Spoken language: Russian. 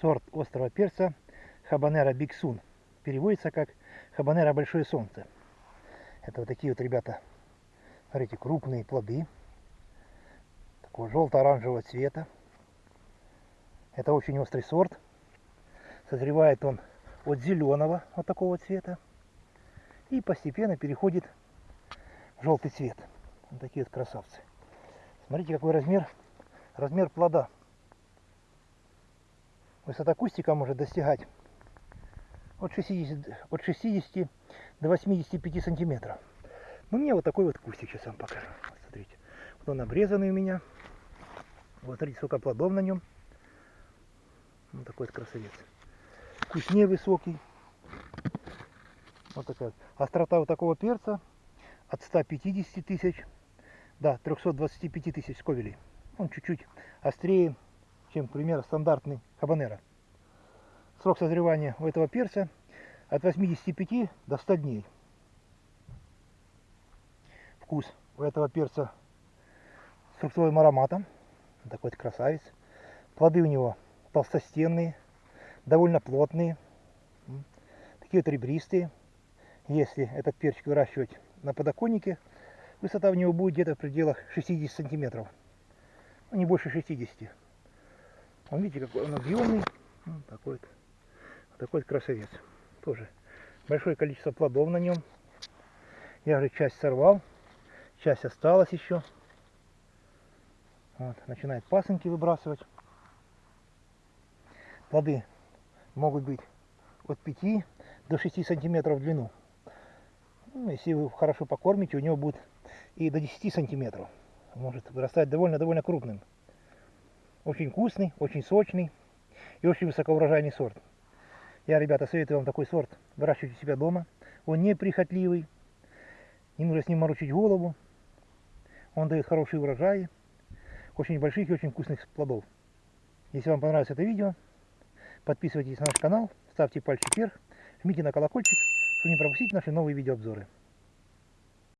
сорт острого перца Хабанера Биксун. Переводится как Хабанера Большое Солнце. Это вот такие вот, ребята, смотрите, крупные плоды. Такого желто-оранжевого цвета. Это очень острый сорт. Созревает он от зеленого, вот такого цвета. И постепенно переходит в желтый цвет. Вот такие вот красавцы. Смотрите, какой размер, размер плода. Высота кустика может достигать от 60, от 60 до 85 сантиметров. Ну, мне вот такой вот кустик сейчас вам покажу. Вот, смотрите. Вот он обрезанный у меня. Вот смотрите, сколько плодов на нем. Вот такой вот красавец. Куст невысокий. Вот такая. Острота у такого перца от 150 тысяч до 325 тысяч сковелей. Он чуть-чуть острее чем, к примеру, стандартный хабанера. Срок созревания у этого перца от 85 до 100 дней. Вкус у этого перца с фруктовым ароматом. Такой вот красавец. Плоды у него толстостенные, довольно плотные, такие вот ребристые. Если этот перчик выращивать на подоконнике, высота у него будет где-то в пределах 60 сантиметров. Ну, не больше 60. Он, видите, какой он объемный. Вот такой вот, вот такой вот красавец. Тоже большое количество плодов на нем. Я уже часть сорвал, часть осталась еще. Вот, начинает пасынки выбрасывать. Плоды могут быть от 5 до 6 сантиметров в длину. Ну, если вы хорошо покормите, у него будет и до 10 сантиметров. Может вырастать довольно-довольно крупным. Очень вкусный, очень сочный и очень высокоурожайный сорт. Я, ребята, советую вам такой сорт выращивать у себя дома. Он неприхотливый, не нужно с ним морочить голову. Он дает хорошие урожаи, очень больших и очень вкусных плодов. Если вам понравилось это видео, подписывайтесь на наш канал, ставьте пальчик вверх, жмите на колокольчик, чтобы не пропустить наши новые видеообзоры.